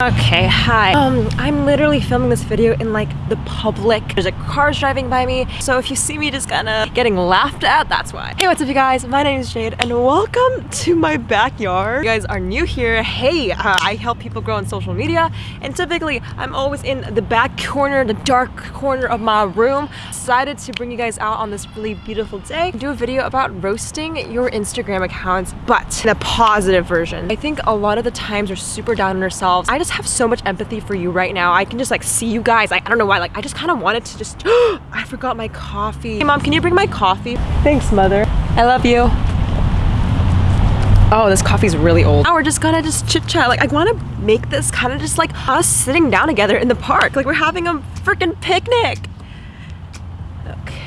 Okay, hi. Um, I'm literally filming this video in like the public. There's a cars driving by me. So if you see me just kind of getting laughed at, that's why. Hey, what's up you guys? My name is Jade and welcome to my backyard. You guys are new here. Hey, uh, I help people grow on social media and typically I'm always in the back corner, the dark corner of my room. Decided to bring you guys out on this really beautiful day. Do a video about roasting your Instagram accounts, but the positive version. I think a lot of the times we're super down on ourselves. I just just have so much empathy for you right now. I can just like see you guys. I, I don't know why. Like I just kind of wanted to just, I forgot my coffee. Hey mom, can you bring my coffee? Thanks mother. I love you. Oh, this coffee's really old. Now we're just gonna just chit chat. Like I wanna make this kind of just like us sitting down together in the park. Like we're having a freaking picnic.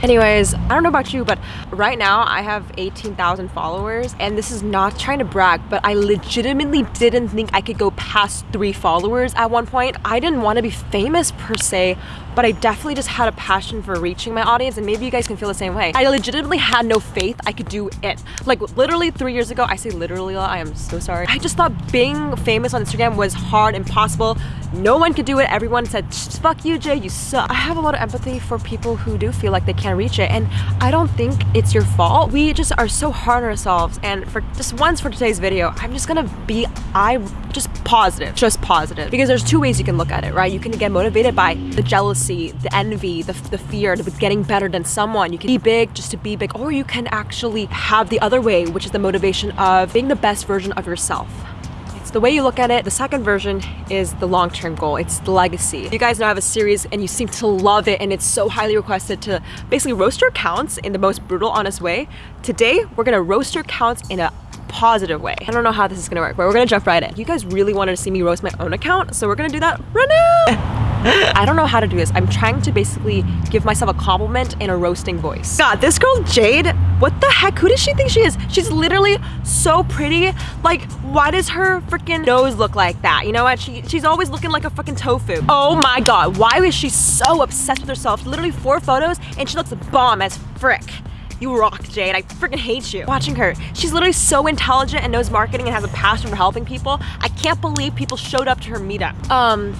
Anyways, I don't know about you, but right now I have 18,000 followers and this is not trying to brag, but I legitimately didn't think I could go past three followers at one point. I didn't want to be famous per se, but I definitely just had a passion for reaching my audience and maybe you guys can feel the same way. I legitimately had no faith I could do it. Like literally three years ago, I say literally, I am so sorry. I just thought being famous on Instagram was hard, impossible. No one could do it. Everyone said, fuck you, Jay, you suck. I have a lot of empathy for people who do feel like they can't reach it and I don't think it's your fault. We just are so hard on ourselves and for just once for today's video, I'm just gonna be, I just positive, just positive. Because there's two ways you can look at it, right? You can get motivated by the jealousy, the envy, the, the fear, the getting better than someone. You can be big just to be big, or you can actually have the other way, which is the motivation of being the best version of yourself It's the way you look at it. The second version is the long-term goal. It's the legacy. You guys know I have a series and you seem to love it and it's so highly requested to basically roast your accounts in the most brutal, honest way. Today, we're gonna roast your accounts in a positive way. I don't know how this is gonna work, but we're gonna jump right in. You guys really wanted to see me roast my own account, so we're gonna do that right now. I don't know how to do this. I'm trying to basically give myself a compliment in a roasting voice. God, this girl Jade, what the heck? Who does she think she is? She's literally so pretty. Like, why does her freaking nose look like that? You know what? She She's always looking like a freaking tofu. Oh my God, why is she so obsessed with herself? Literally four photos and she looks bomb as frick. You rock, Jade. I freaking hate you. Watching her. She's literally so intelligent and knows marketing and has a passion for helping people. I can't believe people showed up to her meetup. Um,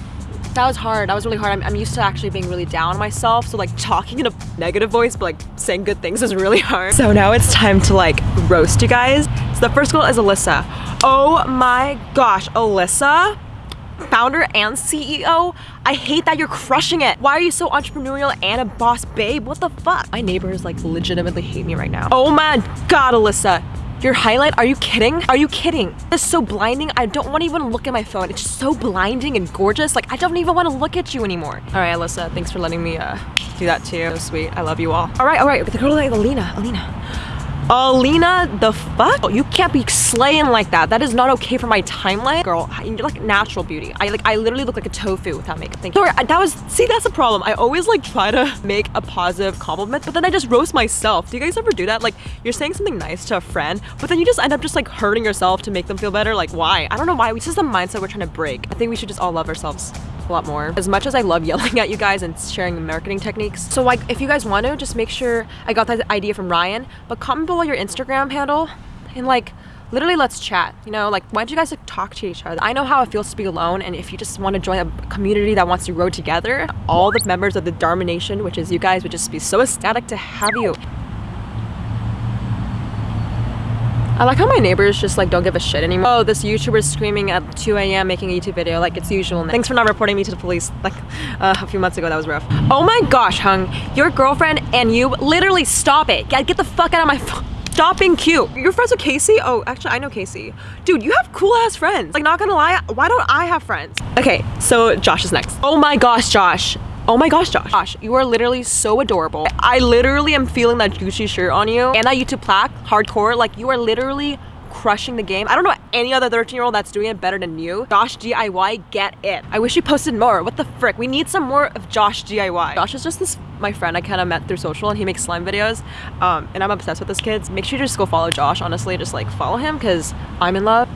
that was hard. That was really hard. I'm, I'm, used to actually being really down on myself. So like talking in a negative voice, but like saying good things is really hard. So now it's time to like roast you guys. So the first girl is Alyssa. Oh my gosh, Alyssa founder and CEO. I hate that you're crushing it. Why are you so entrepreneurial and a boss babe? What the fuck? My neighbors like legitimately hate me right now. Oh my God, Alyssa. Your highlight? Are you kidding? Are you kidding? It's so blinding. I don't want to even look at my phone. It's so blinding and gorgeous. Like, I don't even want to look at you anymore. All right, Alyssa, thanks for letting me uh, do that too. So sweet. I love you all. All right, all right. The girl like Alina. Alina. Alina, the fuck? Oh, you can't be slaying like that. That is not okay for my timeline. Girl, you're like natural beauty. I like, I literally look like a tofu without makeup. Thank you. Sorry, that was, see, that's the problem. I always like try to make a positive compliment, but then I just roast myself. Do you guys ever do that? Like, you're saying something nice to a friend, but then you just end up just like hurting yourself to make them feel better. Like, why? I don't know why. This is the mindset we're trying to break. I think we should just all love ourselves a lot more. As much as I love yelling at you guys and sharing marketing techniques. So like, if you guys want to, just make sure I got that idea from Ryan, but comment below your Instagram handle and like, literally let's chat you know like why don't you guys like talk to each other i know how it feels to be alone and if you just want to join a community that wants to grow together all the members of the dharma nation which is you guys would just be so ecstatic to have you I like how my neighbors just like don't give a shit anymore. Oh, this YouTuber is screaming at 2 a.m. making a YouTube video like it's usual. Thanks for not reporting me to the police like uh, a few months ago. That was rough. Oh my gosh, Hung. Your girlfriend and you literally stop it. Get, get the fuck out of my phone. Stop being cute. You're friends with Casey? Oh, actually, I know Casey. Dude, you have cool ass friends. Like, not gonna lie, why don't I have friends? Okay, so Josh is next. Oh my gosh, Josh. Oh my gosh, Josh. Josh, you are literally so adorable. I literally am feeling that Gucci shirt on you and that YouTube plaque, hardcore. Like you are literally crushing the game. I don't know any other 13 year old that's doing it better than you. Josh DIY, get it. I wish you posted more. What the frick? We need some more of Josh DIY. Josh is just this, my friend I kind of met through social and he makes slime videos. Um, and I'm obsessed with this kid. Make sure you just go follow Josh, honestly. Just like follow him because I'm in love.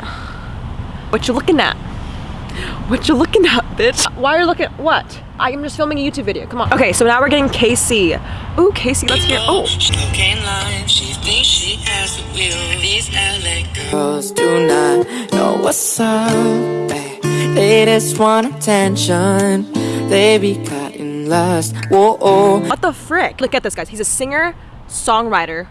What you looking at? What you looking at, bitch? Why are you looking, what? I am just filming a YouTube video, come on. Okay, so now we're getting Casey. Ooh, Casey, let's hear, oh. Girls do not know what's up, They just want attention. They be caught in lust. Whoa. What the frick? Look at this, guys. He's a singer, songwriter,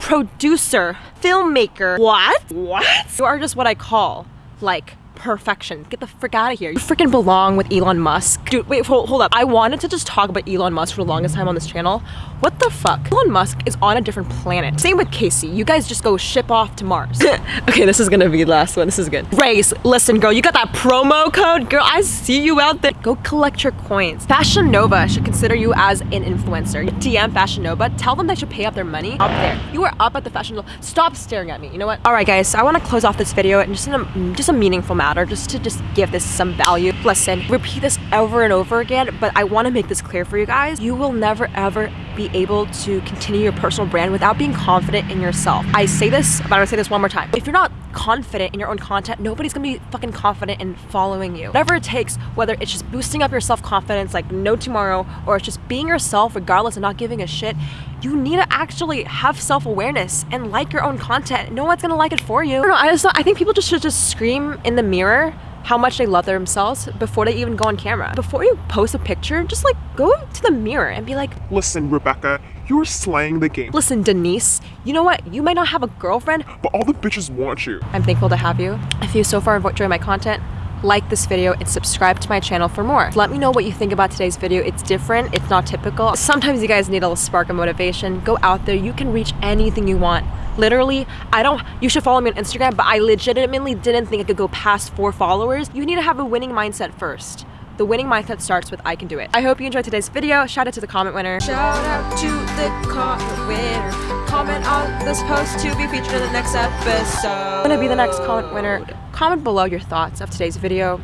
producer, filmmaker. What? What? You are just what I call, like, perfection. Get the frick out of here. You freaking belong with Elon Musk. Dude, wait, hold, hold up. I wanted to just talk about Elon Musk for the longest time on this channel. What the fuck? Elon Musk is on a different planet. Same with Casey. You guys just go ship off to Mars. okay, this is gonna be the last one. This is good. Race, listen, girl, you got that promo code? Girl, I see you out there. Go collect your coins. Fashion Nova should consider you as an influencer. DM Fashion Nova. Tell them they should pay up their money up there. You are up at the Fashion Nova. Stop staring at me. You know what? All right, guys. So I want to close off this video and just in a mm, just a meaningful matter, just to just give this some value. Listen, repeat this over and over again, but I want to make this clear for you guys. You will never ever be able to continue your personal brand without being confident in yourself. I say this, but I'm gonna say this one more time. If you're not confident in your own content, nobody's gonna be fucking confident in following you. Whatever it takes, whether it's just boosting up your self-confidence like no tomorrow, or it's just being yourself regardless of not giving a shit, you need to actually have self-awareness and like your own content. No one's gonna like it for you. I don't know, I just I think people just should just scream in the mirror how much they love themselves before they even go on camera. Before you post a picture, just like go to the mirror and be like, Listen, Rebecca, you're slaying the game, listen, Denise, you know what? You might not have a girlfriend. but all the bitches want you. I'm thankful to have you. If you so far enjoy my content, like this video and subscribe to my channel for more. Let me know what you think about today's video. It's different, it's not typical. Sometimes you guys need a little spark of motivation. Go out there, you can reach anything you want. Literally, I don't, you should follow me on Instagram, but I legitimately didn't think I could go past four followers. You need to have a winning mindset first. The winning mindset starts with I can do it. I hope you enjoyed today's video. Shout out to the comment winner. Shout out to the comment winner. Comment on this post to be featured in the next episode. I'm gonna be the next comment winner. Comment below your thoughts of today's video.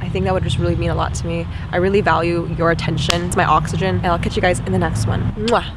I think that would just really mean a lot to me. I really value your attention. It's my oxygen. And I'll catch you guys in the next one. Mwah.